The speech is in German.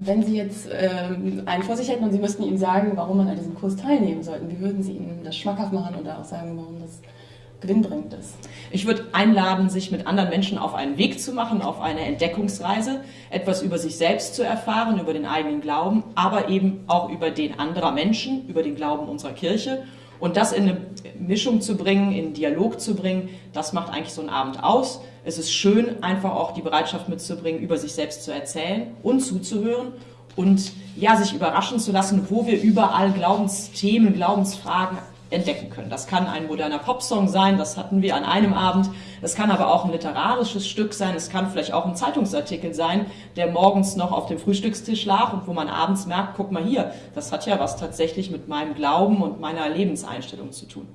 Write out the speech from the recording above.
Wenn Sie jetzt ähm, einen vor sich hätten und Sie müssten ihm sagen, warum man an diesem Kurs teilnehmen sollte, wie würden Sie ihm das schmackhaft machen oder auch sagen, warum das gewinnbringend ist? Ich würde einladen, sich mit anderen Menschen auf einen Weg zu machen, auf eine Entdeckungsreise, etwas über sich selbst zu erfahren, über den eigenen Glauben, aber eben auch über den anderer Menschen, über den Glauben unserer Kirche. Und das in eine Mischung zu bringen, in Dialog zu bringen, das macht eigentlich so einen Abend aus. Es ist schön, einfach auch die Bereitschaft mitzubringen, über sich selbst zu erzählen und zuzuhören und ja, sich überraschen zu lassen, wo wir überall Glaubensthemen, Glaubensfragen entdecken können. Das kann ein moderner Popsong sein, das hatten wir an einem Abend. Das kann aber auch ein literarisches Stück sein. Es kann vielleicht auch ein Zeitungsartikel sein, der morgens noch auf dem Frühstückstisch lag und wo man abends merkt, guck mal hier, das hat ja was tatsächlich mit meinem Glauben und meiner Lebenseinstellung zu tun.